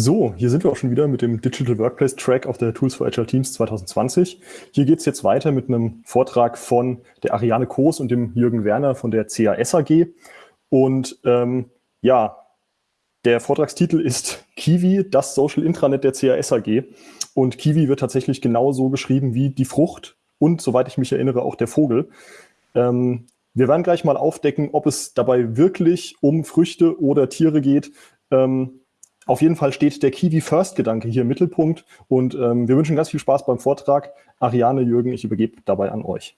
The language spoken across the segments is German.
So, hier sind wir auch schon wieder mit dem Digital Workplace Track auf der Tools for Agile Teams 2020. Hier geht es jetzt weiter mit einem Vortrag von der Ariane Koos und dem Jürgen Werner von der CAS AG. Und ähm, ja, der Vortragstitel ist Kiwi, das Social Intranet der CAS AG. Und Kiwi wird tatsächlich genauso geschrieben wie die Frucht und, soweit ich mich erinnere, auch der Vogel. Ähm, wir werden gleich mal aufdecken, ob es dabei wirklich um Früchte oder Tiere geht. Ähm, auf jeden Fall steht der Kiwi-First-Gedanke hier im Mittelpunkt und ähm, wir wünschen ganz viel Spaß beim Vortrag. Ariane, Jürgen, ich übergebe dabei an euch.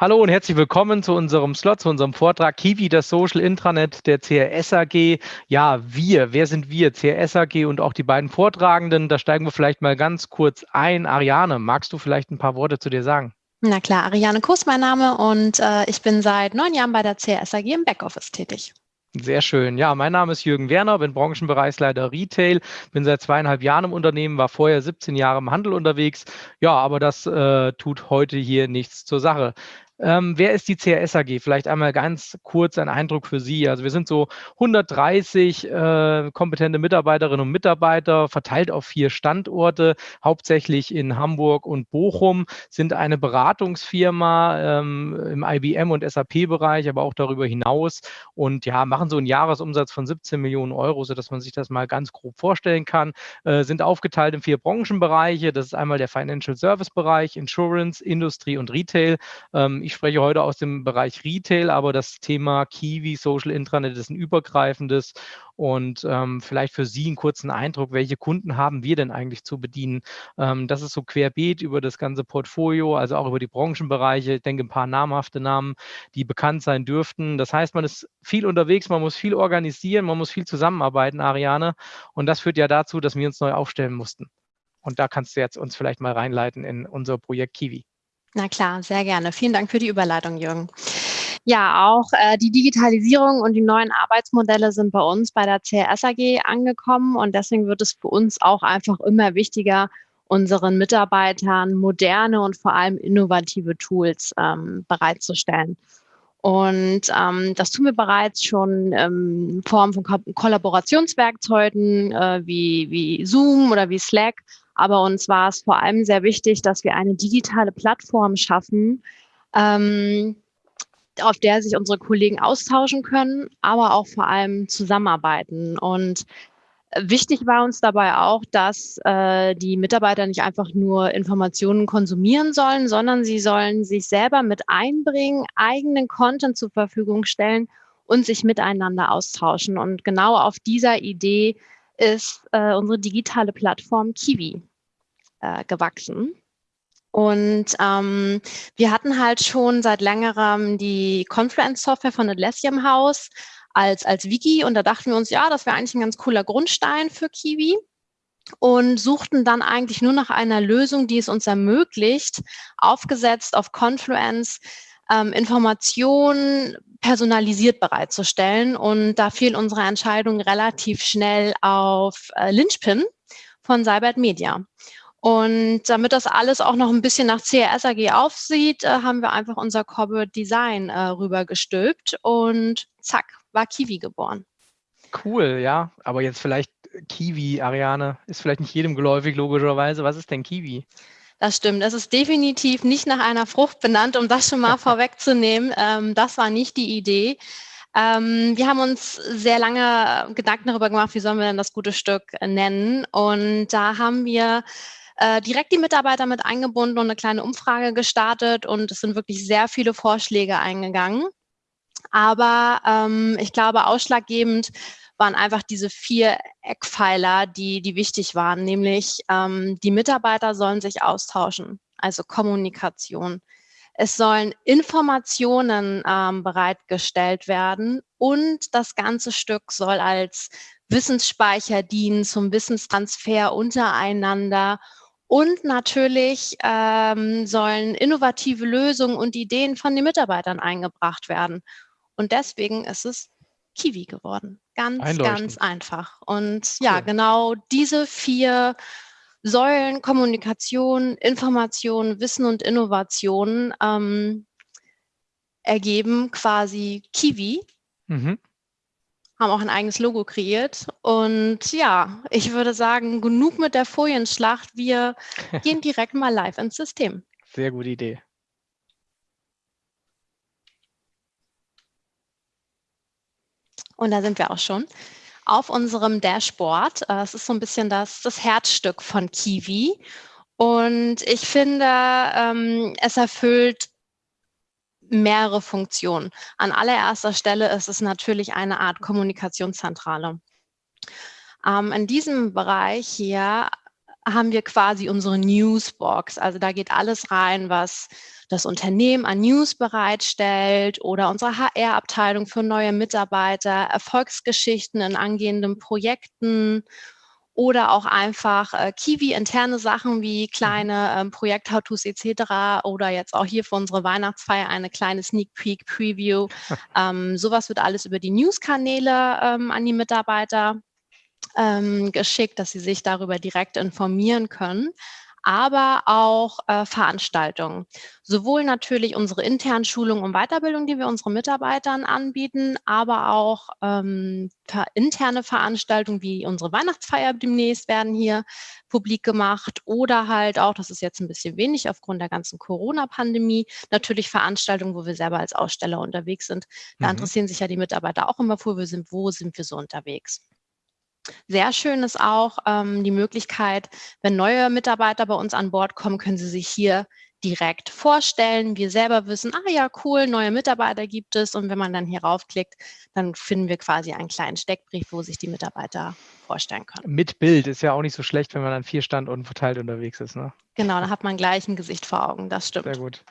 Hallo und herzlich willkommen zu unserem Slot, zu unserem Vortrag Kiwi, das Social Intranet der CRS AG. Ja, wir, wer sind wir? CRS AG und auch die beiden Vortragenden. Da steigen wir vielleicht mal ganz kurz ein. Ariane, magst du vielleicht ein paar Worte zu dir sagen? Na klar, Ariane Kuss mein Name und äh, ich bin seit neun Jahren bei der CSAG im Backoffice tätig. Sehr schön. Ja, mein Name ist Jürgen Werner, bin Branchenbereichsleiter Retail, bin seit zweieinhalb Jahren im Unternehmen, war vorher 17 Jahre im Handel unterwegs. Ja, aber das äh, tut heute hier nichts zur Sache. Ähm, wer ist die CRS AG? Vielleicht einmal ganz kurz ein Eindruck für Sie. Also wir sind so 130 äh, kompetente Mitarbeiterinnen und Mitarbeiter, verteilt auf vier Standorte, hauptsächlich in Hamburg und Bochum, sind eine Beratungsfirma ähm, im IBM und SAP-Bereich, aber auch darüber hinaus und ja, machen so einen Jahresumsatz von 17 Millionen Euro, sodass man sich das mal ganz grob vorstellen kann, äh, sind aufgeteilt in vier Branchenbereiche. Das ist einmal der Financial Service Bereich, Insurance, Industrie und Retail. Ähm, ich spreche heute aus dem Bereich Retail, aber das Thema Kiwi Social Intranet ist ein übergreifendes und ähm, vielleicht für Sie einen kurzen Eindruck, welche Kunden haben wir denn eigentlich zu bedienen? Ähm, das ist so querbeet über das ganze Portfolio, also auch über die Branchenbereiche. Ich denke, ein paar namhafte Namen, die bekannt sein dürften. Das heißt, man ist viel unterwegs, man muss viel organisieren, man muss viel zusammenarbeiten, Ariane. Und das führt ja dazu, dass wir uns neu aufstellen mussten. Und da kannst du jetzt uns vielleicht mal reinleiten in unser Projekt Kiwi. Na klar, sehr gerne. Vielen Dank für die Überleitung, Jürgen. Ja, auch äh, die Digitalisierung und die neuen Arbeitsmodelle sind bei uns bei der CRS AG angekommen und deswegen wird es für uns auch einfach immer wichtiger, unseren Mitarbeitern moderne und vor allem innovative Tools ähm, bereitzustellen. Und ähm, das tun wir bereits schon ähm, in Form von Ko Kollaborationswerkzeugen äh, wie, wie Zoom oder wie Slack aber uns war es vor allem sehr wichtig, dass wir eine digitale Plattform schaffen, ähm, auf der sich unsere Kollegen austauschen können, aber auch vor allem zusammenarbeiten. Und wichtig war uns dabei auch, dass äh, die Mitarbeiter nicht einfach nur Informationen konsumieren sollen, sondern sie sollen sich selber mit einbringen, eigenen Content zur Verfügung stellen und sich miteinander austauschen. Und genau auf dieser Idee ist äh, unsere digitale Plattform Kiwi äh, gewachsen. Und ähm, wir hatten halt schon seit längerem die Confluence-Software von Atlassian im Haus als, als Wiki und da dachten wir uns, ja, das wäre eigentlich ein ganz cooler Grundstein für Kiwi und suchten dann eigentlich nur nach einer Lösung, die es uns ermöglicht, aufgesetzt auf Confluence ähm, Informationen personalisiert bereitzustellen. Und da fiel unsere Entscheidung relativ schnell auf äh, Lynchpin von Cybert Media. Und damit das alles auch noch ein bisschen nach CRS AG aufsieht, äh, haben wir einfach unser Corporate Design äh, rübergestülpt und zack, war Kiwi geboren. Cool, ja. Aber jetzt vielleicht Kiwi, Ariane, ist vielleicht nicht jedem geläufig, logischerweise. Was ist denn Kiwi? Das stimmt. Es ist definitiv nicht nach einer Frucht benannt, um das schon mal vorwegzunehmen. Ähm, das war nicht die Idee. Ähm, wir haben uns sehr lange Gedanken darüber gemacht, wie sollen wir denn das gute Stück nennen. Und da haben wir äh, direkt die Mitarbeiter mit eingebunden und eine kleine Umfrage gestartet und es sind wirklich sehr viele Vorschläge eingegangen. Aber ähm, ich glaube, ausschlaggebend waren einfach diese vier Eckpfeiler, die, die wichtig waren, nämlich ähm, die Mitarbeiter sollen sich austauschen, also Kommunikation. Es sollen Informationen ähm, bereitgestellt werden und das ganze Stück soll als Wissensspeicher dienen zum Wissenstransfer untereinander Und natürlich ähm, sollen innovative Lösungen und Ideen von den Mitarbeitern eingebracht werden. Und deswegen ist es Kiwi geworden. Ganz, ganz einfach. Und cool. ja, genau diese vier Säulen, Kommunikation, Information, Wissen und Innovation ähm, ergeben quasi Kiwi. Mhm haben auch ein eigenes Logo kreiert. Und ja, ich würde sagen, genug mit der Folienschlacht. Wir gehen direkt mal live ins System. Sehr gute Idee. Und da sind wir auch schon auf unserem Dashboard. Es ist so ein bisschen das, das Herzstück von Kiwi. Und ich finde, ähm, es erfüllt mehrere Funktionen. An allererster Stelle ist es natürlich eine Art Kommunikationszentrale. Ähm, in diesem Bereich hier haben wir quasi unsere Newsbox. Also da geht alles rein, was das Unternehmen an News bereitstellt oder unsere HR-Abteilung für neue Mitarbeiter, Erfolgsgeschichten in angehenden Projekten oder auch einfach äh, Kiwi-interne Sachen wie mhm. kleine ähm, Projekt-How-Tos etc. oder jetzt auch hier für unsere Weihnachtsfeier eine kleine Sneak Peek Preview. ähm, sowas wird alles über die News-Kanäle ähm, an die Mitarbeiter ähm, geschickt, dass sie sich darüber direkt informieren können aber auch äh, Veranstaltungen. Sowohl natürlich unsere internen Schulungen und Weiterbildung, die wir unseren Mitarbeitern anbieten, aber auch ähm, interne Veranstaltungen wie unsere Weihnachtsfeier demnächst werden hier publik gemacht oder halt auch, das ist jetzt ein bisschen wenig aufgrund der ganzen Corona-Pandemie, natürlich Veranstaltungen, wo wir selber als Aussteller unterwegs sind. Da mhm. interessieren sich ja die Mitarbeiter auch immer, wo wir sind, wo sind wir so unterwegs. Sehr schön ist auch ähm, die Möglichkeit, wenn neue Mitarbeiter bei uns an Bord kommen, können sie sich hier direkt vorstellen. Wir selber wissen, ah ja, cool, neue Mitarbeiter gibt es. Und wenn man dann hier raufklickt, dann finden wir quasi einen kleinen Steckbrief, wo sich die Mitarbeiter vorstellen können. Mit Bild ist ja auch nicht so schlecht, wenn man an vier Standorten verteilt unterwegs ist. Ne? Genau, da hat man gleich ein Gesicht vor Augen, das stimmt. Sehr gut.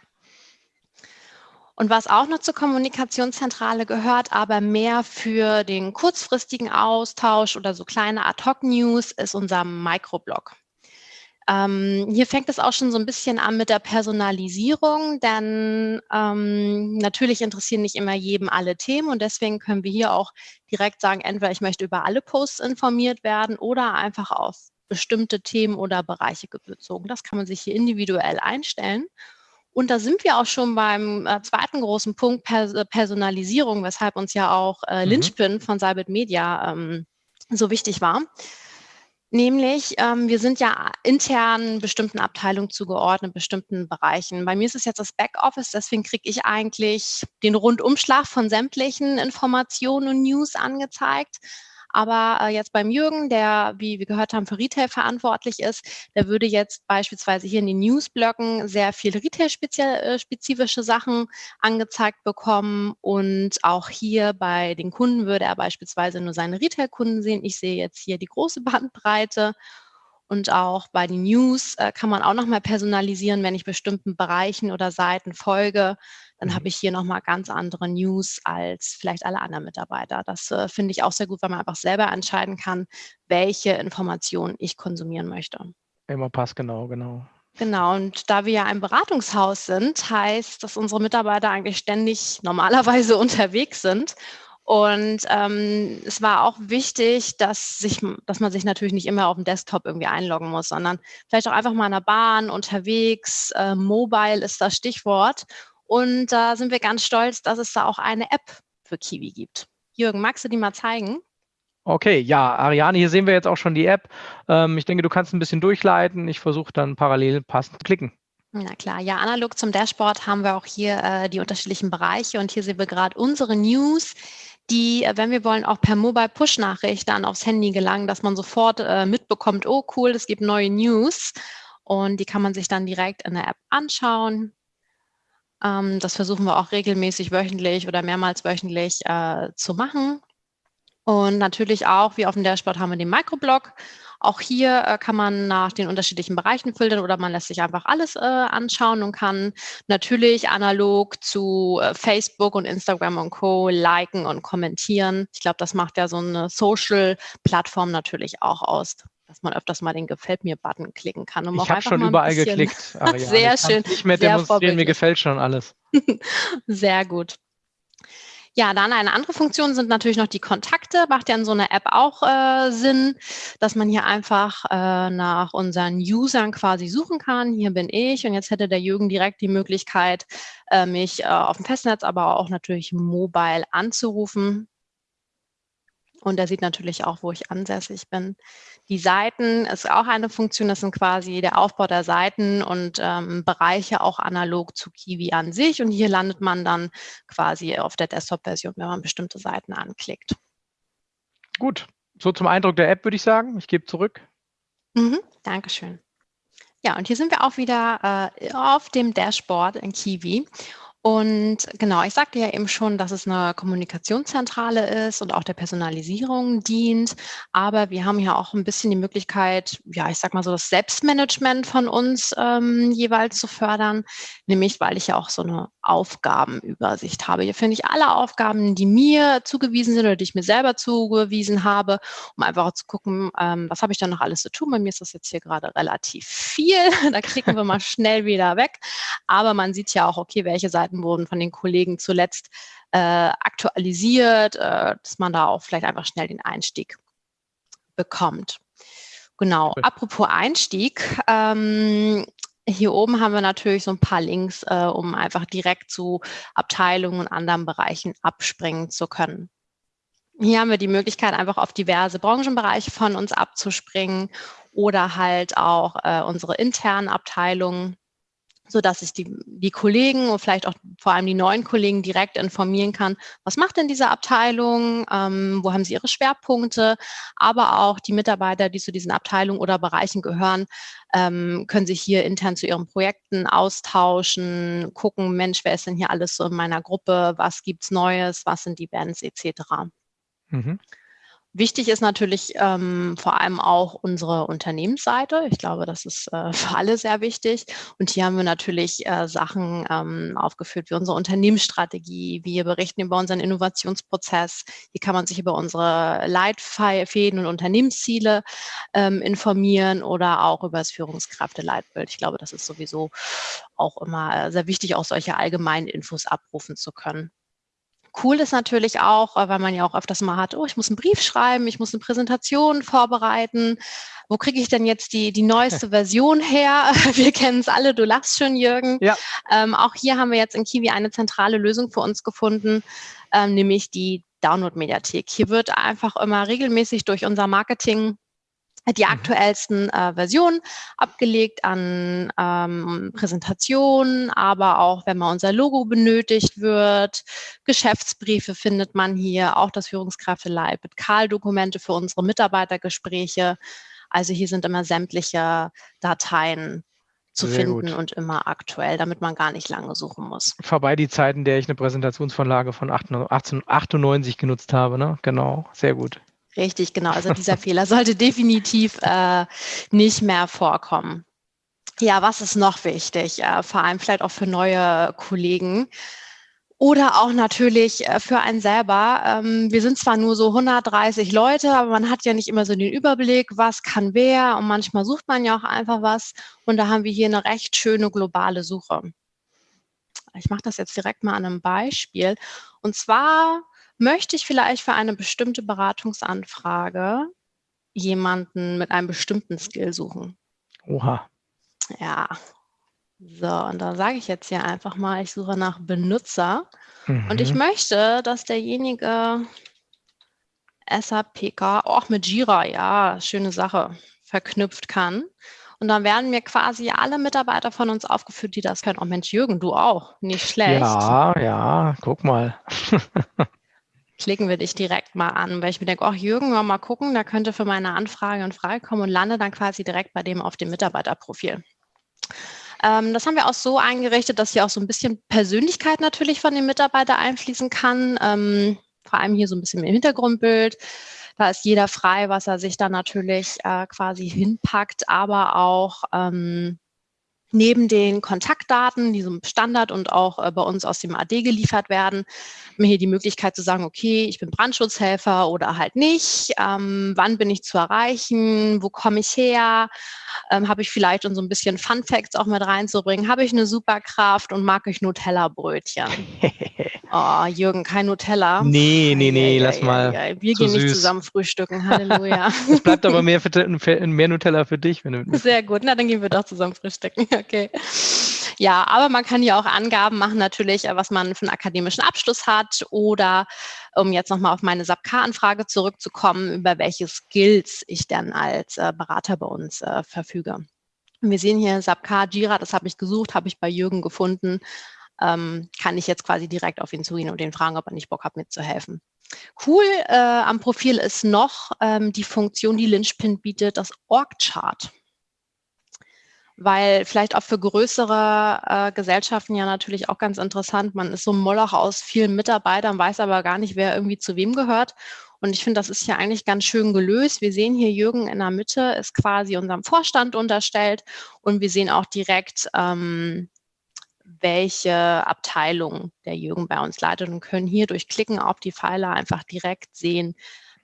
Und was auch noch zur Kommunikationszentrale gehört, aber mehr für den kurzfristigen Austausch oder so kleine Ad-Hoc-News, ist unser Microblog. Ähm, hier fängt es auch schon so ein bisschen an mit der Personalisierung, denn ähm, natürlich interessieren nicht immer jedem alle Themen und deswegen können wir hier auch direkt sagen, entweder ich möchte über alle Posts informiert werden oder einfach auf bestimmte Themen oder Bereiche bezogen. Das kann man sich hier individuell einstellen. Und da sind wir auch schon beim äh, zweiten großen Punkt Pers äh, Personalisierung, weshalb uns ja auch äh, mhm. Lynchpin von Cybit Media ähm, so wichtig war. Nämlich, ähm, wir sind ja intern bestimmten Abteilungen zugeordnet, bestimmten Bereichen. Bei mir ist es jetzt das Backoffice, deswegen kriege ich eigentlich den Rundumschlag von sämtlichen Informationen und News angezeigt. Aber äh, jetzt beim Jürgen, der, wie wir gehört haben, für Retail verantwortlich ist, der würde jetzt beispielsweise hier in den Newsblöcken sehr viel Retail-spezifische äh, Sachen angezeigt bekommen. Und auch hier bei den Kunden würde er beispielsweise nur seine Retail-Kunden sehen. Ich sehe jetzt hier die große Bandbreite. Und auch bei den News äh, kann man auch nochmal personalisieren, wenn ich bestimmten Bereichen oder Seiten folge dann mhm. habe ich hier nochmal ganz andere News als vielleicht alle anderen Mitarbeiter. Das äh, finde ich auch sehr gut, weil man einfach selber entscheiden kann, welche Informationen ich konsumieren möchte. Immer passt genau, genau. Genau, und da wir ja ein Beratungshaus sind, heißt, dass unsere Mitarbeiter eigentlich ständig normalerweise unterwegs sind. Und ähm, es war auch wichtig, dass, sich, dass man sich natürlich nicht immer auf dem Desktop irgendwie einloggen muss, sondern vielleicht auch einfach mal in der Bahn, unterwegs, äh, mobile ist das Stichwort. Und da sind wir ganz stolz, dass es da auch eine App für Kiwi gibt. Jürgen, magst du die mal zeigen? Okay, ja, Ariane, hier sehen wir jetzt auch schon die App. Ähm, ich denke, du kannst ein bisschen durchleiten. Ich versuche dann parallel passend zu klicken. Na klar, ja, analog zum Dashboard haben wir auch hier äh, die unterschiedlichen Bereiche und hier sehen wir gerade unsere News, die, äh, wenn wir wollen, auch per Mobile Push-Nachricht dann aufs Handy gelangen, dass man sofort äh, mitbekommt, oh cool, es gibt neue News und die kann man sich dann direkt in der App anschauen. Ähm, das versuchen wir auch regelmäßig wöchentlich oder mehrmals wöchentlich äh, zu machen. Und natürlich auch, wie auf dem Dashboard haben wir den Microblog. Auch hier äh, kann man nach den unterschiedlichen Bereichen filtern oder man lässt sich einfach alles äh, anschauen und kann natürlich analog zu äh, Facebook und Instagram und Co. liken und kommentieren. Ich glaube, das macht ja so eine Social-Plattform natürlich auch aus. dass man öfters mal den Gefällt mir-Button klicken kann. Um ich habe schon überall geklickt. Ariane. Sehr ich schön. Nicht mehr demonstrieren, mir gefällt schon alles. Sehr gut. Ja, dann eine andere Funktion sind natürlich noch die Kontakte. Macht ja in so einer App auch äh, Sinn, dass man hier einfach äh, nach unseren Usern quasi suchen kann. Hier bin ich und jetzt hätte der Jürgen direkt die Möglichkeit, äh, mich äh, auf dem Festnetz, aber auch natürlich mobile anzurufen. Und er sieht natürlich auch, wo ich ansässig bin. Die Seiten ist auch eine Funktion, das sind quasi der Aufbau der Seiten und ähm, Bereiche auch analog zu Kiwi an sich. Und hier landet man dann quasi auf der Desktop-Version, wenn man bestimmte Seiten anklickt. Gut, so zum Eindruck der App würde ich sagen. Ich gebe zurück. Mhm, Dankeschön. Ja, und hier sind wir auch wieder äh, auf dem Dashboard in Kiwi. Und genau, ich sagte ja eben schon, dass es eine Kommunikationszentrale ist und auch der Personalisierung dient. Aber wir haben ja auch ein bisschen die Möglichkeit, ja, ich sag mal so, das Selbstmanagement von uns ähm, jeweils zu fördern. Nämlich, weil ich ja auch so eine Aufgabenübersicht habe. Hier finde ich alle Aufgaben, die mir zugewiesen sind oder die ich mir selber zugewiesen habe, um einfach zu gucken, ähm, was habe ich da noch alles zu tun. Bei mir ist das jetzt hier gerade relativ viel. da klicken wir mal schnell wieder weg. Aber man sieht ja auch, okay, welche Seiten wurden von den Kollegen zuletzt äh, aktualisiert, äh, dass man da auch vielleicht einfach schnell den Einstieg bekommt. Genau, apropos Einstieg, ähm, hier oben haben wir natürlich so ein paar Links, äh, um einfach direkt zu Abteilungen und anderen Bereichen abspringen zu können. Hier haben wir die Möglichkeit, einfach auf diverse Branchenbereiche von uns abzuspringen oder halt auch äh, unsere internen Abteilungen so dass ich die, die Kollegen und vielleicht auch vor allem die neuen Kollegen direkt informieren kann, was macht denn diese Abteilung, ähm, wo haben sie ihre Schwerpunkte, aber auch die Mitarbeiter, die zu diesen Abteilungen oder Bereichen gehören, ähm, können sich hier intern zu ihren Projekten austauschen, gucken, Mensch, wer ist denn hier alles so in meiner Gruppe, was gibt's Neues, was sind die Bands etc. Mhm. Wichtig ist natürlich ähm, vor allem auch unsere Unternehmensseite. Ich glaube, das ist äh, für alle sehr wichtig. Und hier haben wir natürlich äh, Sachen ähm, aufgeführt wie unsere Unternehmensstrategie. Wir berichten über unseren Innovationsprozess. Hier kann man sich über unsere Leitfäden und Unternehmensziele ähm, informieren oder auch über das Führungskräfteleitbild. Ich glaube, das ist sowieso auch immer äh, sehr wichtig, auch solche allgemeinen Infos abrufen zu können. Cool ist natürlich auch, äh, weil man ja auch öfters mal hat, oh, ich muss einen Brief schreiben, ich muss eine Präsentation vorbereiten. Wo kriege ich denn jetzt die, die neueste Version her? Wir kennen es alle, du lachst schon, Jürgen. Ja. Ähm, auch hier haben wir jetzt in Kiwi eine zentrale Lösung für uns gefunden, ähm, nämlich die Download-Mediathek. Hier wird einfach immer regelmäßig durch unser Marketing die mhm. aktuellsten äh, Versionen abgelegt an ähm, Präsentationen, aber auch wenn mal unser Logo benötigt wird. Geschäftsbriefe findet man hier, auch das Führungskräfteleitbild, Karl-Dokumente für unsere Mitarbeitergespräche. Also hier sind immer sämtliche Dateien zu Sehr finden gut. und immer aktuell, damit man gar nicht lange suchen muss. Vorbei die Zeiten, der ich eine Präsentationsvorlage von 1898 genutzt habe, ne? Genau, sehr gut. Richtig, genau. Also dieser Fehler sollte definitiv äh, nicht mehr vorkommen. Ja, was ist noch wichtig? Äh, vor allem vielleicht auch für neue Kollegen oder auch natürlich äh, für einen selber. Ähm, wir sind zwar nur so 130 Leute, aber man hat ja nicht immer so den Überblick, was kann wer und manchmal sucht man ja auch einfach was und da haben wir hier eine recht schöne globale Suche. Ich mache das jetzt direkt mal an einem Beispiel und zwar möchte ich vielleicht für eine bestimmte Beratungsanfrage jemanden mit einem bestimmten Skill suchen. Oha. Ja. So, und da sage ich jetzt hier einfach mal, ich suche nach Benutzer mhm. und ich mhm. möchte, dass derjenige SAPK auch mit Jira, ja, schöne Sache, verknüpft kann. Und dann werden mir quasi alle Mitarbeiter von uns aufgeführt, die das können. Oh Mensch, Jürgen, du auch. Nicht schlecht. Ja, ja, guck mal. klicken wir dich direkt mal an, weil ich mir denke, ach Jürgen, mal gucken, da könnte für meine Anfrage in Frage kommen und lande dann quasi direkt bei dem auf dem Mitarbeiterprofil. Ähm, das haben wir auch so eingerichtet, dass hier auch so ein bisschen Persönlichkeit natürlich von dem Mitarbeiter einfließen kann, ähm, vor allem hier so ein bisschen im Hintergrundbild. Da ist jeder frei, was er sich dann natürlich äh, quasi hinpackt, aber auch ähm, neben den Kontaktdaten, die so Standard und auch äh, bei uns aus dem AD geliefert werden, mir hier die Möglichkeit zu sagen, okay, ich bin Brandschutzhelfer oder halt nicht, ähm, wann bin ich zu erreichen, wo komme ich her, ähm, habe ich vielleicht und so ein bisschen Fun Facts auch mit reinzubringen, habe ich eine Superkraft und mag ich Nutella-Brötchen. oh, Jürgen, kein Nutella. Nee, nee, nee, lass mal. Wir gehen süß. nicht zusammen frühstücken, Halleluja. es bleibt aber mehr, für, mehr Nutella für dich. Wenn du Sehr gut, na dann gehen wir doch zusammen frühstücken, okay. Ja, aber man kann ja auch Angaben machen natürlich, äh, was man für einen akademischen Abschluss hat oder um jetzt nochmal auf meine SAP-K-Anfrage zurückzukommen, über welche Skills ich dann als äh, Berater bei uns äh, verfüge. Wir sehen hier SAP-K, Jira, das habe ich gesucht, habe ich bei Jürgen gefunden. Ähm, kann ich jetzt quasi direkt auf ihn zugehen und ihn fragen, ob er nicht Bock hat, mitzuhelfen. Cool äh, am Profil ist noch ähm, die Funktion, die Lynchpin bietet, das Org-Chart weil vielleicht auch für größere äh, Gesellschaften ja natürlich auch ganz interessant. Man ist so ein Moloch aus vielen Mitarbeitern, weiß aber gar nicht, wer irgendwie zu wem gehört. Und ich finde, das ist ja eigentlich ganz schön gelöst. Wir sehen hier Jürgen in der Mitte, ist quasi unserem Vorstand unterstellt. Und wir sehen auch direkt, ähm, welche Abteilung der Jürgen bei uns leitet und können hier durch Klicken auf die Pfeile einfach direkt sehen,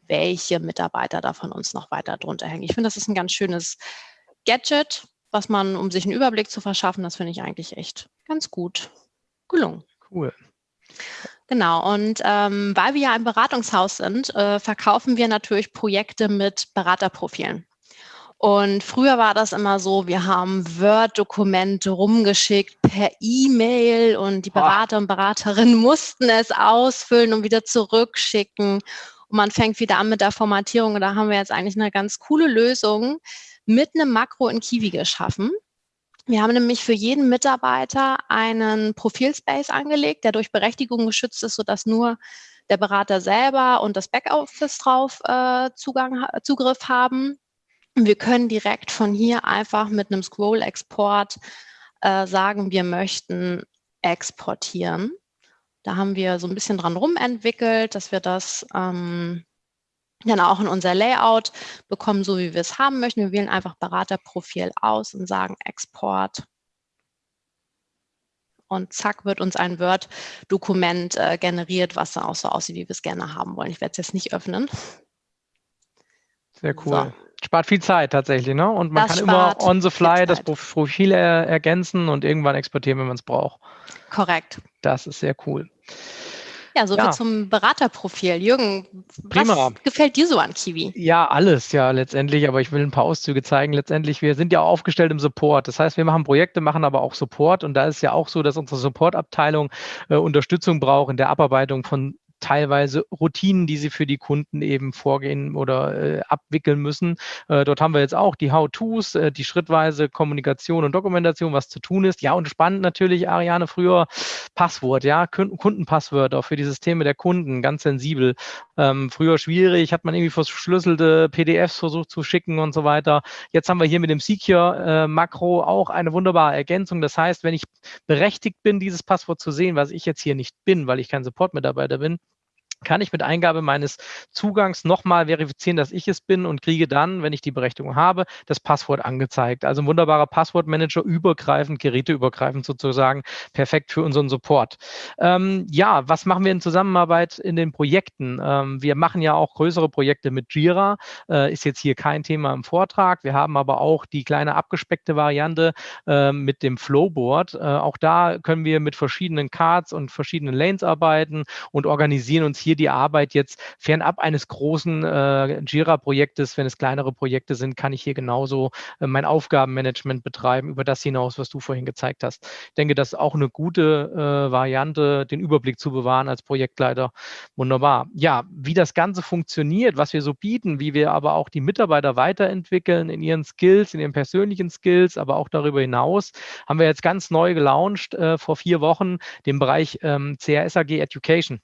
welche Mitarbeiter da von uns noch weiter drunter hängen. Ich finde, das ist ein ganz schönes Gadget, was man, um sich einen Überblick zu verschaffen, das finde ich eigentlich echt ganz gut gelungen. Cool. Genau, und ähm, weil wir ja ein Beratungshaus sind, äh, verkaufen wir natürlich Projekte mit Beraterprofilen. Und früher war das immer so, wir haben Word-Dokumente rumgeschickt per E-Mail und die Berater und Beraterinnen mussten es ausfüllen und wieder zurückschicken. Und man fängt wieder an mit der Formatierung. Und da haben wir jetzt eigentlich eine ganz coole Lösung, mit einem Makro in Kiwi geschaffen. Wir haben nämlich für jeden Mitarbeiter einen Profilspace angelegt, der durch Berechtigung geschützt ist, sodass nur der Berater selber und das Backoffice drauf äh, Zugang, Zugriff haben. Wir können direkt von hier einfach mit einem Scroll-Export äh, sagen, wir möchten exportieren. Da haben wir so ein bisschen dran rumentwickelt, dass wir das ähm, dann auch in unser Layout bekommen, so wie wir es haben möchten. Wir wählen einfach Beraterprofil aus und sagen Export. Und zack, wird uns ein Word-Dokument äh, generiert, was dann auch so aussieht, wie wir es gerne haben wollen. Ich werde es jetzt nicht öffnen. Sehr cool. So. Spart viel Zeit tatsächlich, ne? Und man das kann immer on the fly das Profil er ergänzen und irgendwann exportieren, wenn man es braucht. Korrekt. Das ist sehr cool. Ja, so ja. zum Beraterprofil. Jürgen, Prima. was gefällt dir so an Kiwi? Ja, alles ja letztendlich, aber ich will ein paar Auszüge zeigen. Letztendlich, wir sind ja aufgestellt im Support. Das heißt, wir machen Projekte, machen aber auch Support und da ist ja auch so, dass unsere Supportabteilung äh, Unterstützung braucht in der Abarbeitung von teilweise Routinen, die sie für die Kunden eben vorgehen oder äh, abwickeln müssen. Äh, dort haben wir jetzt auch die How-Tos, äh, die schrittweise Kommunikation und Dokumentation, was zu tun ist. Ja, und spannend natürlich, Ariane, früher Passwort, ja, Kundenpasswörter für die Systeme der Kunden, ganz sensibel. Ähm, früher schwierig, hat man irgendwie verschlüsselte PDFs versucht zu schicken und so weiter. Jetzt haben wir hier mit dem Secure-Makro äh, auch eine wunderbare Ergänzung. Das heißt, wenn ich berechtigt bin, dieses Passwort zu sehen, was ich jetzt hier nicht bin, weil ich kein Support-Mitarbeiter bin, kann ich mit Eingabe meines Zugangs nochmal verifizieren, dass ich es bin und kriege dann, wenn ich die Berechtigung habe, das Passwort angezeigt. Also ein wunderbarer Passwortmanager, übergreifend, geräteübergreifend sozusagen, perfekt für unseren Support. Ähm, ja, was machen wir in Zusammenarbeit in den Projekten? Ähm, wir machen ja auch größere Projekte mit Jira, äh, ist jetzt hier kein Thema im Vortrag. Wir haben aber auch die kleine abgespeckte Variante äh, mit dem Flowboard. Äh, auch da können wir mit verschiedenen Cards und verschiedenen Lanes arbeiten und organisieren uns hier hier die Arbeit jetzt fernab eines großen äh, Jira-Projektes, wenn es kleinere Projekte sind, kann ich hier genauso äh, mein Aufgabenmanagement betreiben, über das hinaus, was du vorhin gezeigt hast. Ich denke, das ist auch eine gute äh, Variante, den Überblick zu bewahren als Projektleiter. Wunderbar. Ja, wie das Ganze funktioniert, was wir so bieten, wie wir aber auch die Mitarbeiter weiterentwickeln in ihren Skills, in ihren persönlichen Skills, aber auch darüber hinaus, haben wir jetzt ganz neu gelauncht äh, vor vier Wochen den Bereich ähm, CRSAG Education.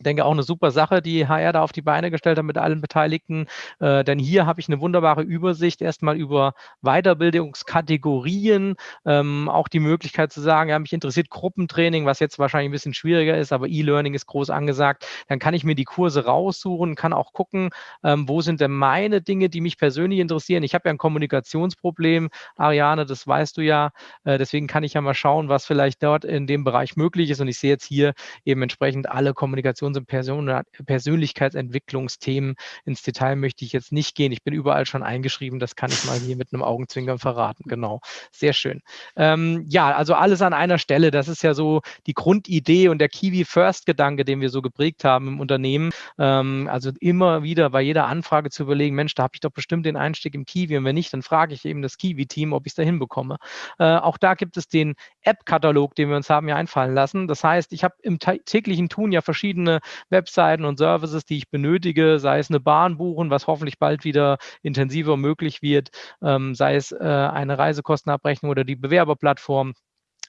Denke auch eine super Sache, die HR da auf die Beine gestellt hat mit allen Beteiligten. Äh, denn hier habe ich eine wunderbare Übersicht erstmal über Weiterbildungskategorien, ähm, auch die Möglichkeit zu sagen, ja, mich interessiert Gruppentraining, was jetzt wahrscheinlich ein bisschen schwieriger ist, aber E-Learning ist groß angesagt. Dann kann ich mir die Kurse raussuchen, kann auch gucken, ähm, wo sind denn meine Dinge, die mich persönlich interessieren. Ich habe ja ein Kommunikationsproblem, Ariane, das weißt du ja. Äh, deswegen kann ich ja mal schauen, was vielleicht dort in dem Bereich möglich ist. Und ich sehe jetzt hier eben entsprechend alle Kommunikations Und Person Persönlichkeitsentwicklungsthemen. Ins Detail möchte ich jetzt nicht gehen. Ich bin überall schon eingeschrieben. Das kann ich mal hier mit einem Augenzwinkern verraten. Genau. Sehr schön. Ähm, ja, also alles an einer Stelle. Das ist ja so die Grundidee und der Kiwi First Gedanke, den wir so geprägt haben im Unternehmen. Ähm, also immer wieder bei jeder Anfrage zu überlegen, Mensch, da habe ich doch bestimmt den Einstieg im Kiwi und wenn nicht, dann frage ich eben das Kiwi-Team, ob ich es da hinbekomme. Äh, auch da gibt es den App-Katalog, den wir uns haben ja einfallen lassen. Das heißt, ich habe im täglichen Tun ja verschiedene Webseiten und Services, die ich benötige, sei es eine Bahn buchen, was hoffentlich bald wieder intensiver möglich wird, ähm, sei es äh, eine Reisekostenabrechnung oder die Bewerberplattform.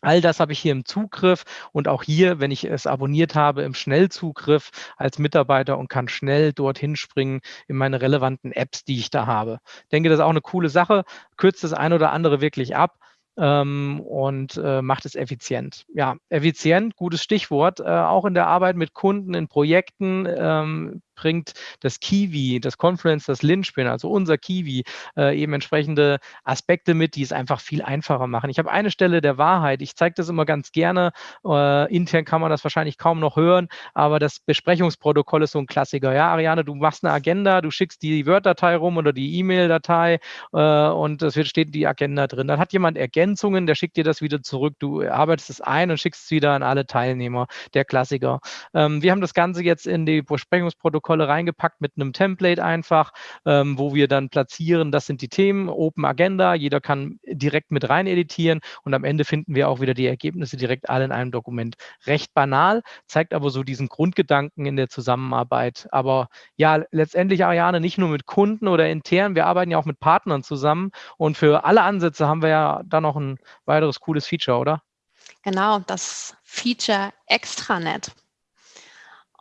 All das habe ich hier im Zugriff und auch hier, wenn ich es abonniert habe, im Schnellzugriff als Mitarbeiter und kann schnell dorthin springen in meine relevanten Apps, die ich da habe. Ich denke, das ist auch eine coole Sache, kürzt das ein oder andere wirklich ab ähm, und äh, macht es effizient. Ja, effizient, gutes Stichwort. Äh, auch in der Arbeit mit Kunden, in Projekten ähm, bringt das Kiwi, das Confluence, das Linchpin, also unser Kiwi, äh, eben entsprechende Aspekte mit, die es einfach viel einfacher machen. Ich habe eine Stelle der Wahrheit. Ich zeige das immer ganz gerne. Äh, intern kann man das wahrscheinlich kaum noch hören, aber das Besprechungsprotokoll ist so ein Klassiker. Ja, Ariane, du machst eine Agenda, du schickst die Word-Datei rum oder die E-Mail-Datei äh, und es steht die Agenda drin. Dann hat jemand Ergänzungen, der schickt dir das wieder zurück. Du arbeitest es ein und schickst es wieder an alle Teilnehmer. Der Klassiker. Ähm, wir haben das Ganze jetzt in die Besprechungsprotokolle Protokolle reingepackt mit einem Template einfach, ähm, wo wir dann platzieren, das sind die Themen, Open Agenda, jeder kann direkt mit rein editieren und am Ende finden wir auch wieder die Ergebnisse direkt alle in einem Dokument. Recht banal, zeigt aber so diesen Grundgedanken in der Zusammenarbeit. Aber ja, letztendlich, Ariane, nicht nur mit Kunden oder intern, wir arbeiten ja auch mit Partnern zusammen und für alle Ansätze haben wir ja da noch ein weiteres cooles Feature, oder? Genau, das Feature Extranet.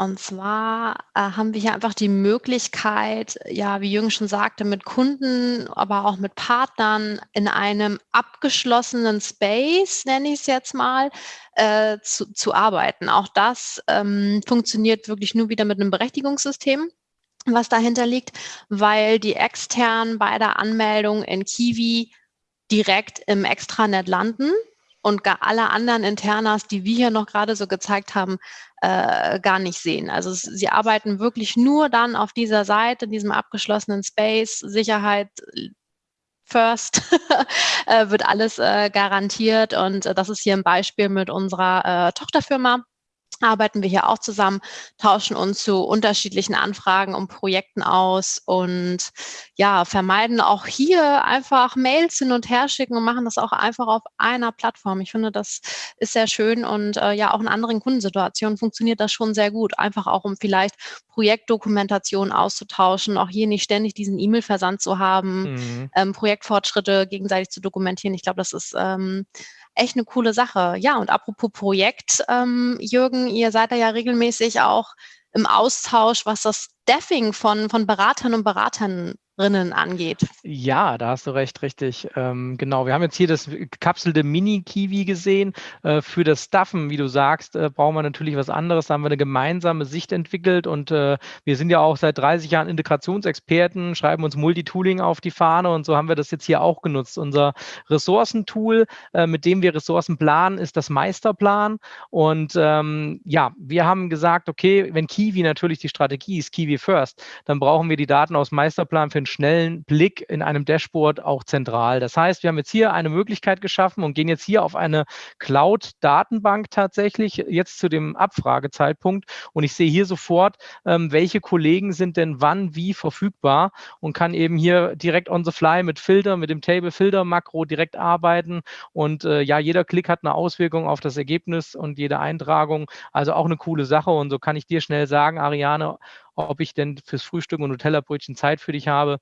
Und zwar äh, haben wir hier einfach die Möglichkeit, ja, wie Jürgen schon sagte, mit Kunden, aber auch mit Partnern in einem abgeschlossenen Space, nenne ich es jetzt mal, äh, zu, zu arbeiten. Auch das ähm, funktioniert wirklich nur wieder mit einem Berechtigungssystem was dahinter liegt, weil die externen bei der Anmeldung in Kiwi direkt im Extranet landen und gar alle anderen Internas, die wir hier noch gerade so gezeigt haben, äh, gar nicht sehen. Also sie arbeiten wirklich nur dann auf dieser Seite, in diesem abgeschlossenen Space, Sicherheit first, äh, wird alles äh, garantiert. Und äh, das ist hier ein Beispiel mit unserer äh, Tochterfirma arbeiten wir hier auch zusammen, tauschen uns zu unterschiedlichen Anfragen und Projekten aus und ja, vermeiden auch hier einfach Mails hin und her schicken und machen das auch einfach auf einer Plattform. Ich finde, das ist sehr schön und äh, ja, auch in anderen Kundensituationen funktioniert das schon sehr gut. Einfach auch, um vielleicht Projektdokumentation auszutauschen, auch hier nicht ständig diesen E-Mail-Versand zu haben, mhm. ähm, Projektfortschritte gegenseitig zu dokumentieren. Ich glaube, das ist ähm, echt eine coole Sache. Ja, und apropos Projekt, ähm, Jürgen, ihr seid da ja regelmäßig auch im Austausch, was das Staffing von, von Beratern und Beratern Rinnen angeht. Ja, da hast du recht, richtig. Ähm, genau, wir haben jetzt hier das gekapselte Mini-Kiwi gesehen. Äh, für das Stuffen, wie du sagst, äh, brauchen wir natürlich was anderes. Da haben wir eine gemeinsame Sicht entwickelt und äh, wir sind ja auch seit 30 Jahren Integrationsexperten, schreiben uns Multitooling auf die Fahne und so haben wir das jetzt hier auch genutzt. Unser Ressourcentool, äh, mit dem wir Ressourcen planen, ist das Meisterplan. Und ähm, ja, wir haben gesagt, okay, wenn Kiwi natürlich die Strategie ist, Kiwi First, dann brauchen wir die Daten aus Meisterplan für einen schnellen Blick in einem Dashboard auch zentral. Das heißt, wir haben jetzt hier eine Möglichkeit geschaffen und gehen jetzt hier auf eine Cloud-Datenbank tatsächlich, jetzt zu dem Abfragezeitpunkt. Und ich sehe hier sofort, ähm, welche Kollegen sind denn wann wie verfügbar und kann eben hier direkt on the fly mit Filter, mit dem Table Filter Makro direkt arbeiten. Und äh, ja, jeder Klick hat eine Auswirkung auf das Ergebnis und jede Eintragung. Also auch eine coole Sache. Und so kann ich dir schnell sagen, Ariane, ob ich denn fürs Frühstück und Nutella-Brötchen Zeit für dich habe.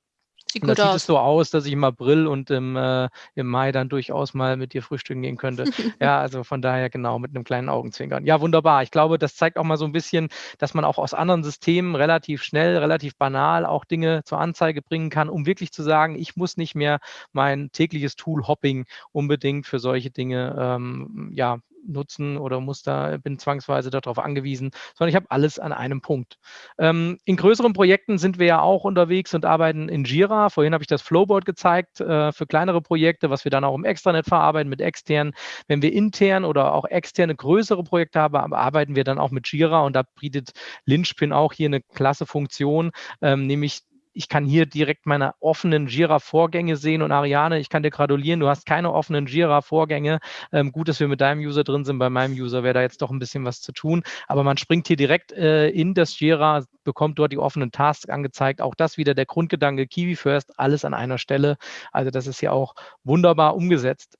Sieht und gut da sieht es so aus, dass ich im April und im, äh, im Mai dann durchaus mal mit dir frühstücken gehen könnte. ja, also von daher genau mit einem kleinen Augenzwinkern. Ja, wunderbar. Ich glaube, das zeigt auch mal so ein bisschen, dass man auch aus anderen Systemen relativ schnell, relativ banal auch Dinge zur Anzeige bringen kann, um wirklich zu sagen, ich muss nicht mehr mein tägliches Tool-Hopping unbedingt für solche Dinge ähm, ja, nutzen oder muss da, bin zwangsweise darauf angewiesen, sondern ich habe alles an einem Punkt. Ähm, in größeren Projekten sind wir ja auch unterwegs und arbeiten in Jira. Vorhin habe ich das Flowboard gezeigt äh, für kleinere Projekte, was wir dann auch im Extranet verarbeiten mit externen. Wenn wir intern oder auch externe größere Projekte haben, arbeiten wir dann auch mit Jira und da bietet Linchpin auch hier eine klasse Funktion, ähm, nämlich ich kann hier direkt meine offenen Jira-Vorgänge sehen und Ariane, ich kann dir gratulieren, du hast keine offenen Jira-Vorgänge. Ähm, gut, dass wir mit deinem User drin sind. Bei meinem User wäre da jetzt doch ein bisschen was zu tun. Aber man springt hier direkt äh, in das Jira, bekommt dort die offenen Tasks angezeigt. Auch das wieder der Grundgedanke Kiwi First, alles an einer Stelle. Also das ist ja auch wunderbar umgesetzt.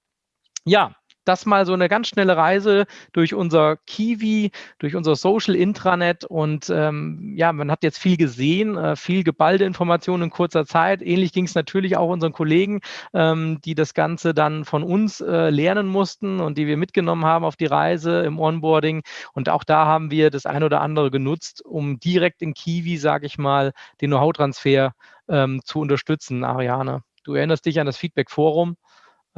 Ja, das mal so eine ganz schnelle Reise durch unser Kiwi, durch unser Social Intranet und ähm, ja, man hat jetzt viel gesehen, äh, viel geballte Informationen in kurzer Zeit. Ähnlich ging es natürlich auch unseren Kollegen, ähm, die das Ganze dann von uns äh, lernen mussten und die wir mitgenommen haben auf die Reise im Onboarding. Und auch da haben wir das ein oder andere genutzt, um direkt in Kiwi, sage ich mal, den Know-how-Transfer ähm, zu unterstützen. Ariane, du erinnerst dich an das Feedback-Forum.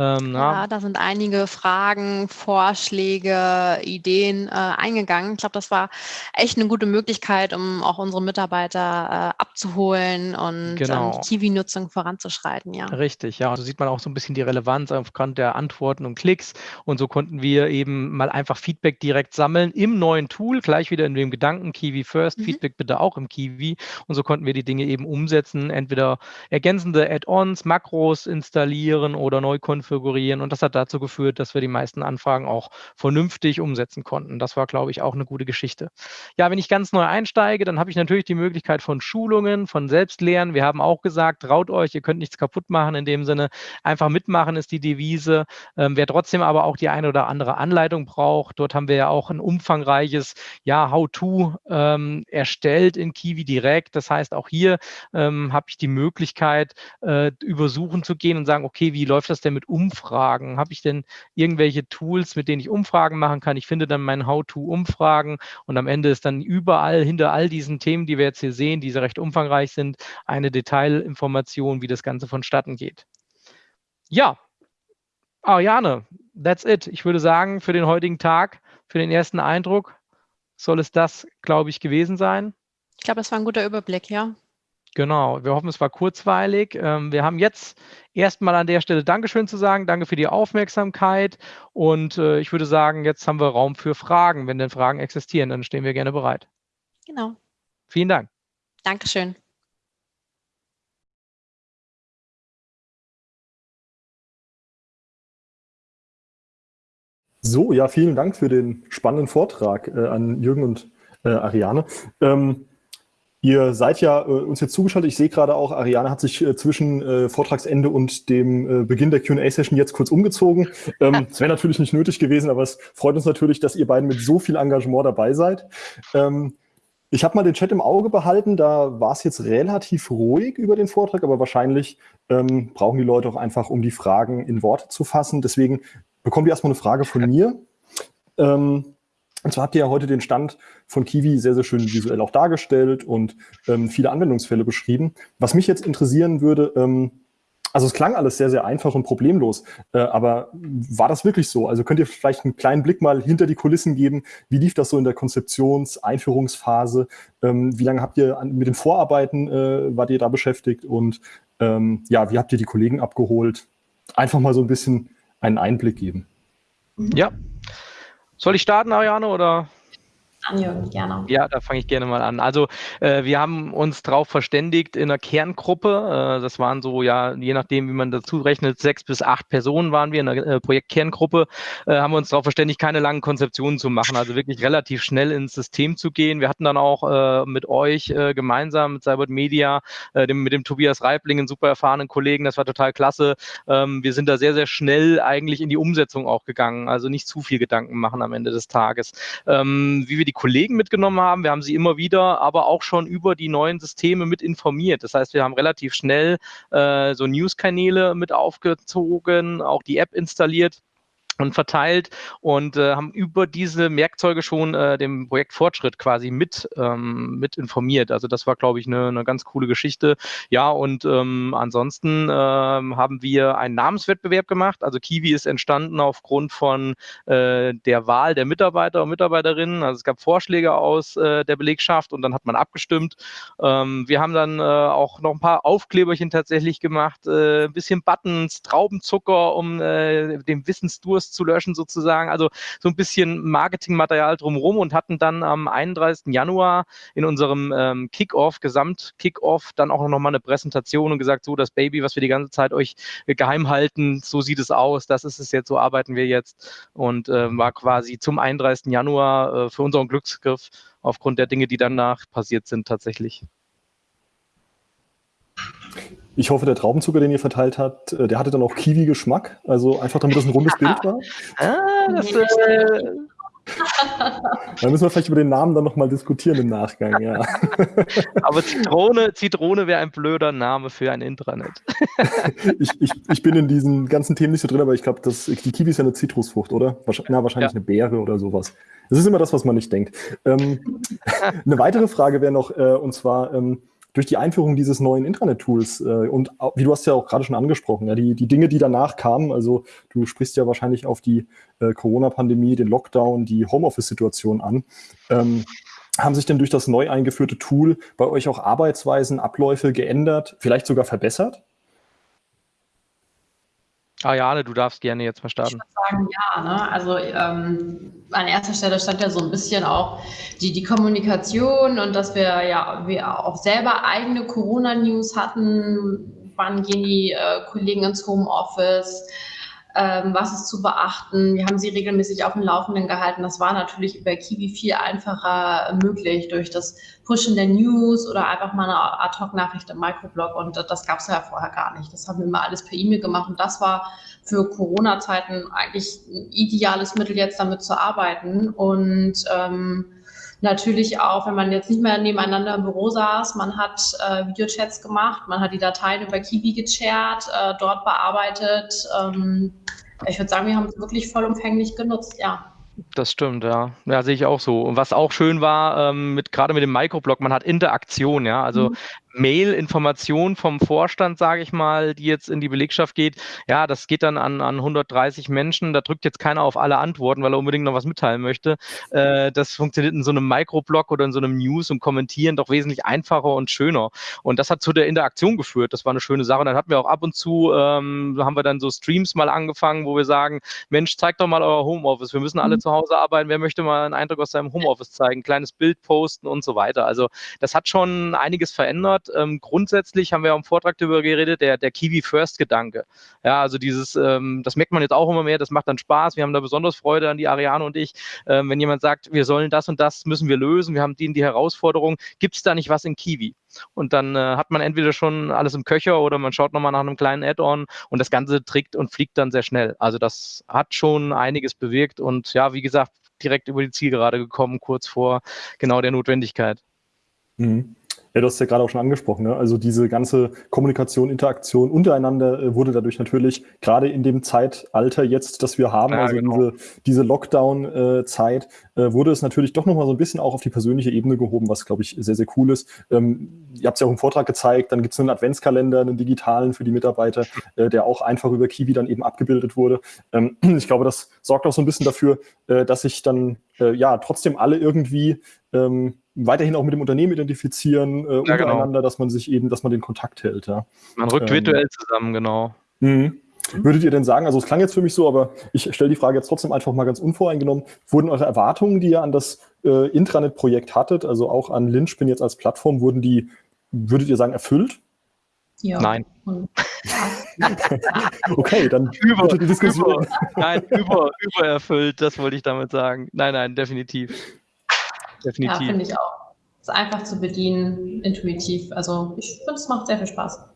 Ähm, ja, da sind einige Fragen, Vorschläge, Ideen äh, eingegangen. Ich glaube, das war echt eine gute Möglichkeit, um auch unsere Mitarbeiter äh, abzuholen und genau. ähm, Kiwi-Nutzung voranzuschreiten. Ja. Richtig, ja. Und so sieht man auch so ein bisschen die Relevanz aufgrund der Antworten und Klicks. Und so konnten wir eben mal einfach Feedback direkt sammeln im neuen Tool, gleich wieder in dem Gedanken Kiwi First, mhm. Feedback bitte auch im Kiwi. Und so konnten wir die Dinge eben umsetzen, entweder ergänzende Add-ons, Makros installieren oder neu konfigurieren konfigurieren. Und das hat dazu geführt, dass wir die meisten Anfragen auch vernünftig umsetzen konnten. Das war, glaube ich, auch eine gute Geschichte. Ja, wenn ich ganz neu einsteige, dann habe ich natürlich die Möglichkeit von Schulungen, von Selbstlernen. Wir haben auch gesagt, traut euch, ihr könnt nichts kaputt machen. In dem Sinne, einfach mitmachen ist die Devise. Ähm, wer trotzdem aber auch die eine oder andere Anleitung braucht, dort haben wir ja auch ein umfangreiches ja, How-To ähm, erstellt in Kiwi direkt. Das heißt, auch hier ähm, habe ich die Möglichkeit, äh, übersuchen zu gehen und sagen, okay, wie läuft das denn mit Umfragen? Habe ich denn irgendwelche Tools, mit denen ich Umfragen machen kann? Ich finde dann mein How-to-Umfragen und am Ende ist dann überall hinter all diesen Themen, die wir jetzt hier sehen, die recht umfangreich sind, eine Detailinformation, wie das Ganze vonstatten geht. Ja, Ariane, that's it. Ich würde sagen, für den heutigen Tag, für den ersten Eindruck, soll es das, glaube ich, gewesen sein. Ich glaube, es war ein guter Überblick, ja. Genau, wir hoffen, es war kurzweilig. Ähm, wir haben jetzt erstmal an der Stelle Dankeschön zu sagen. Danke für die Aufmerksamkeit. Und äh, ich würde sagen, jetzt haben wir Raum für Fragen. Wenn denn Fragen existieren, dann stehen wir gerne bereit. Genau. Vielen Dank. Dankeschön. So, ja, vielen Dank für den spannenden Vortrag äh, an Jürgen und äh, Ariane. Ähm, Ihr seid ja äh, uns jetzt zugeschaltet. Ich sehe gerade auch, Ariane hat sich äh, zwischen äh, Vortragsende und dem äh, Beginn der Q&A-Session jetzt kurz umgezogen. Ähm, es wäre natürlich nicht nötig gewesen, aber es freut uns natürlich, dass ihr beiden mit so viel Engagement dabei seid. Ähm, ich habe mal den Chat im Auge behalten, da war es jetzt relativ ruhig über den Vortrag, aber wahrscheinlich ähm, brauchen die Leute auch einfach, um die Fragen in Worte zu fassen. Deswegen bekommen wir erstmal eine Frage von mir. Ähm, und zwar habt ihr ja heute den Stand von Kiwi sehr, sehr schön visuell auch dargestellt und ähm, viele Anwendungsfälle beschrieben. Was mich jetzt interessieren würde, ähm, also es klang alles sehr, sehr einfach und problemlos, äh, aber war das wirklich so? Also könnt ihr vielleicht einen kleinen Blick mal hinter die Kulissen geben? Wie lief das so in der Konzeptions-, Einführungsphase? Ähm, wie lange habt ihr an, mit den Vorarbeiten, äh, wart ihr da beschäftigt? Und ähm, ja, wie habt ihr die Kollegen abgeholt? Einfach mal so ein bisschen einen Einblick geben. Ja, soll ich starten, Ariane, oder? Anjürgen, gerne. Ja, da fange ich gerne mal an. Also äh, wir haben uns darauf verständigt in einer Kerngruppe. Äh, das waren so, ja, je nachdem, wie man dazu rechnet, sechs bis acht Personen waren wir in der äh, Projektkerngruppe. Äh, haben wir uns darauf verständigt, keine langen Konzeptionen zu machen, also wirklich relativ schnell ins System zu gehen. Wir hatten dann auch äh, mit euch äh, gemeinsam, mit Cybert Media, dem, mit dem Tobias Reibling, einen super erfahrenen Kollegen, das war total klasse. Ähm, wir sind da sehr, sehr schnell eigentlich in die Umsetzung auch gegangen, also nicht zu viel Gedanken machen am Ende des Tages. Ähm, wie wir die Kollegen mitgenommen haben. Wir haben sie immer wieder, aber auch schon über die neuen Systeme mit informiert. Das heißt, wir haben relativ schnell äh, so News-Kanäle mit aufgezogen, auch die App installiert und verteilt und äh, haben über diese Werkzeuge schon äh, dem Projekt Fortschritt quasi mit, ähm, mit informiert. Also das war, glaube ich, eine, eine ganz coole Geschichte. Ja, und ähm, ansonsten ähm, haben wir einen Namenswettbewerb gemacht. Also Kiwi ist entstanden aufgrund von äh, der Wahl der Mitarbeiter und Mitarbeiterinnen. Also es gab Vorschläge aus äh, der Belegschaft und dann hat man abgestimmt. Ähm, wir haben dann äh, auch noch ein paar Aufkleberchen tatsächlich gemacht, äh, ein bisschen Buttons, Traubenzucker, um äh, den Wissensdurst zu löschen sozusagen. Also so ein bisschen Marketingmaterial drumherum und hatten dann am 31. Januar in unserem ähm, Kickoff, Gesamt-Kickoff, dann auch nochmal eine Präsentation und gesagt, so das Baby, was wir die ganze Zeit euch geheim halten, so sieht es aus, das ist es jetzt, so arbeiten wir jetzt und äh, war quasi zum 31. Januar äh, für unseren Glücksgriff aufgrund der Dinge, die danach passiert sind, tatsächlich. Ich hoffe, der Traubenzucker, den ihr verteilt habt, äh, der hatte dann auch Kiwi-Geschmack. Also einfach, damit das ein rundes Bild war. Ah, das, äh, da müssen wir vielleicht über den Namen dann nochmal diskutieren im Nachgang, ja. Aber Zitrone, Zitrone wäre ein blöder Name für ein Intranet. ich, ich, ich bin in diesen ganzen Themen nicht so drin, aber ich glaube, die Kiwi ist ja eine Zitrusfrucht, oder? Wahrscheinlich, na, wahrscheinlich ja. eine Beere oder sowas. Das ist immer das, was man nicht denkt. Ähm, eine weitere Frage wäre noch, äh, und zwar, ähm, durch die Einführung dieses neuen Intranet-Tools äh, und wie du hast ja auch gerade schon angesprochen, ja, die, die Dinge, die danach kamen, also du sprichst ja wahrscheinlich auf die äh, Corona-Pandemie, den Lockdown, die Homeoffice-Situation an. Ähm, haben sich denn durch das neu eingeführte Tool bei euch auch Arbeitsweisen, Abläufe geändert, vielleicht sogar verbessert? Ariane, du darfst gerne jetzt mal starten. Ich würde sagen, ja. Ne? Also ähm, an erster Stelle stand ja so ein bisschen auch die, die Kommunikation und dass wir ja wir auch selber eigene Corona-News hatten. Wann gehen die äh, Kollegen ins Homeoffice? Ähm, was ist zu beachten. Wir haben sie regelmäßig auf dem Laufenden gehalten. Das war natürlich über Kiwi viel einfacher möglich durch das Pushen der News oder einfach mal eine Ad-Hoc-Nachricht im Microblog. Und das gab es ja vorher gar nicht. Das haben wir immer alles per E-Mail gemacht. Und das war für Corona-Zeiten eigentlich ein ideales Mittel, jetzt damit zu arbeiten. Und ähm, natürlich auch, wenn man jetzt nicht mehr nebeneinander im Büro saß, man hat äh, Videochats gemacht, man hat die Dateien über Kiwi geshared, äh, dort bearbeitet. Ähm, ich würde sagen, wir haben es wirklich vollumfänglich genutzt, ja. Das stimmt, ja. Ja, sehe ich auch so. Und was auch schön war, ähm, mit, gerade mit dem Microblog, man hat Interaktion, ja. Also mhm. Mail-Information vom Vorstand, sage ich mal, die jetzt in die Belegschaft geht, ja, das geht dann an, an 130 Menschen. Da drückt jetzt keiner auf alle Antworten, weil er unbedingt noch was mitteilen möchte. Äh, das funktioniert in so einem Microblog oder in so einem News und Kommentieren doch wesentlich einfacher und schöner. Und das hat zu der Interaktion geführt. Das war eine schöne Sache. Und dann hatten wir auch ab und zu, ähm, haben wir dann so Streams mal angefangen, wo wir sagen, Mensch, zeigt doch mal euer Homeoffice. Wir müssen alle mhm. zu Hause arbeiten. Wer möchte mal einen Eindruck aus seinem Homeoffice zeigen? Kleines Bild posten und so weiter. Also das hat schon einiges verändert hat. Ähm, grundsätzlich haben wir auch im Vortrag darüber geredet, der, der Kiwi-First-Gedanke. Ja, also dieses, ähm, das merkt man jetzt auch immer mehr, das macht dann Spaß. Wir haben da besonders Freude an die Ariane und ich. Ähm, wenn jemand sagt, wir sollen das und das müssen wir lösen, wir haben die, die Herausforderung, gibt es da nicht was in Kiwi? Und dann äh, hat man entweder schon alles im Köcher oder man schaut nochmal nach einem kleinen Add-on und das Ganze trägt und fliegt dann sehr schnell. Also das hat schon einiges bewirkt und ja, wie gesagt, direkt über die Zielgerade gekommen, kurz vor genau der Notwendigkeit. Mhm. Ja, du hast ja gerade auch schon angesprochen. Ne? Also diese ganze Kommunikation, Interaktion untereinander äh, wurde dadurch natürlich gerade in dem Zeitalter jetzt, das wir haben, ja, also genau. diese, diese Lockdown-Zeit, äh, wurde es natürlich doch nochmal so ein bisschen auch auf die persönliche Ebene gehoben, was, glaube ich, sehr, sehr cool ist. Ähm, ihr habt es ja auch im Vortrag gezeigt, dann gibt es einen Adventskalender, einen digitalen für die Mitarbeiter, äh, der auch einfach über Kiwi dann eben abgebildet wurde. Ähm, ich glaube, das sorgt auch so ein bisschen dafür, äh, dass sich dann äh, ja trotzdem alle irgendwie ähm, weiterhin auch mit dem Unternehmen identifizieren, äh, ja, genau. untereinander, genau. dass man sich eben, dass man den Kontakt hält. Ja. Man rückt ähm, virtuell zusammen, genau. Mh. Würdet ihr denn sagen, also es klang jetzt für mich so, aber ich stelle die Frage jetzt trotzdem einfach mal ganz unvoreingenommen, wurden eure Erwartungen, die ihr an das äh, Intranet-Projekt hattet, also auch an Lynchpin jetzt als Plattform, wurden die, würdet ihr sagen, erfüllt? Ja. Nein. okay, dann über, die Diskussion. Über, nein, über, übererfüllt, das wollte ich damit sagen. Nein, nein, definitiv. Definitiv. Ja, finde ich auch. Ist einfach zu bedienen, intuitiv. Also ich finde, es macht sehr viel Spaß.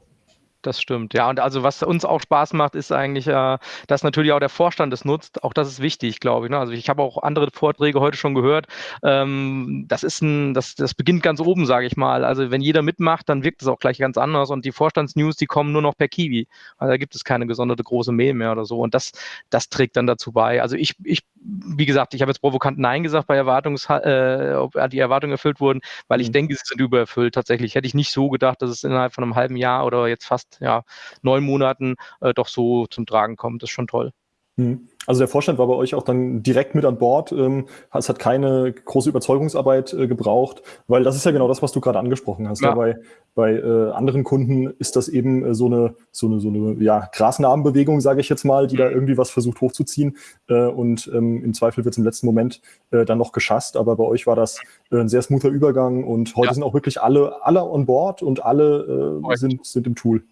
Das stimmt. Ja, und also was uns auch Spaß macht, ist eigentlich, äh, dass natürlich auch der Vorstand es nutzt. Auch das ist wichtig, glaube ich. Ne? Also ich habe auch andere Vorträge heute schon gehört. Ähm, das ist ein, das, das beginnt ganz oben, sage ich mal. Also wenn jeder mitmacht, dann wirkt es auch gleich ganz anders. Und die Vorstandsnews, die kommen nur noch per Kiwi. Also da gibt es keine gesonderte große Mail mehr oder so. Und das, das trägt dann dazu bei. Also ich, ich wie gesagt, ich habe jetzt provokant Nein gesagt bei Erwartungs, äh, ob die Erwartungen erfüllt wurden, weil ich mhm. denke, sie sind übererfüllt. Tatsächlich hätte ich nicht so gedacht, dass es innerhalb von einem halben Jahr oder jetzt fast ja, neun Monaten äh, doch so zum Tragen kommt. Das ist schon toll. Mhm. Also der Vorstand war bei euch auch dann direkt mit an Bord. Ähm, es hat keine große Überzeugungsarbeit äh, gebraucht, weil das ist ja genau das, was du gerade angesprochen hast. Ja. Bei bei äh, anderen Kunden ist das eben äh, so eine so eine so eine ja, Grasnarbenbewegung, sage ich jetzt mal, die da mhm. irgendwie was versucht hochzuziehen und ähm, im Zweifel wird es im letzten Moment dann noch geschasst. Aber bei euch war das ein sehr smoother Übergang und heute ja. sind auch wirklich alle alle on board und alle sind sind im Tool.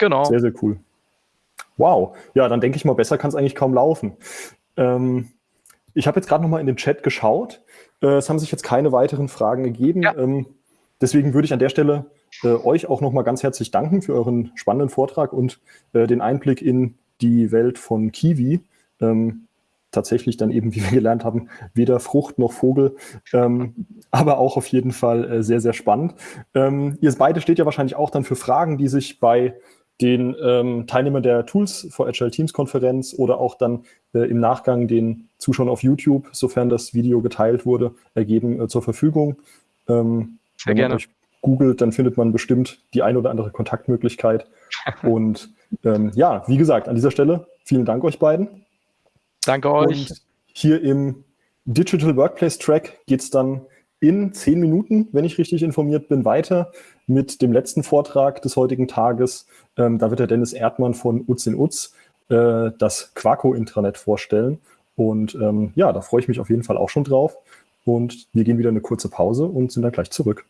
Genau. Sehr sehr cool. Wow, ja, dann denke ich mal, besser kann es eigentlich kaum laufen. Ähm, ich habe jetzt gerade noch mal in den Chat geschaut. Äh, es haben sich jetzt keine weiteren Fragen gegeben. Ja. Ähm, deswegen würde ich an der Stelle äh, euch auch noch mal ganz herzlich danken für euren spannenden Vortrag und äh, den Einblick in die Welt von Kiwi. Ähm, tatsächlich dann eben, wie wir gelernt haben, weder Frucht noch Vogel, ähm, aber auch auf jeden Fall äh, sehr, sehr spannend. Ähm, ihr beide steht ja wahrscheinlich auch dann für Fragen, die sich bei den ähm, Teilnehmern der Tools for Agile Teams Konferenz oder auch dann äh, im Nachgang den Zuschauern auf YouTube, sofern das Video geteilt wurde, ergeben äh, zur Verfügung. Ähm, Sehr wenn gerne. man euch googelt, dann findet man bestimmt die eine oder andere Kontaktmöglichkeit. Und ähm, ja, wie gesagt, an dieser Stelle vielen Dank euch beiden. Danke euch. Und hier im Digital Workplace Track geht es dann in zehn Minuten, wenn ich richtig informiert bin, weiter mit dem letzten Vortrag des heutigen Tages. Ähm, da wird der Dennis Erdmann von Utz in Utz äh, das Quaco-Intranet vorstellen. Und ähm, ja, da freue ich mich auf jeden Fall auch schon drauf. Und wir gehen wieder eine kurze Pause und sind dann gleich zurück.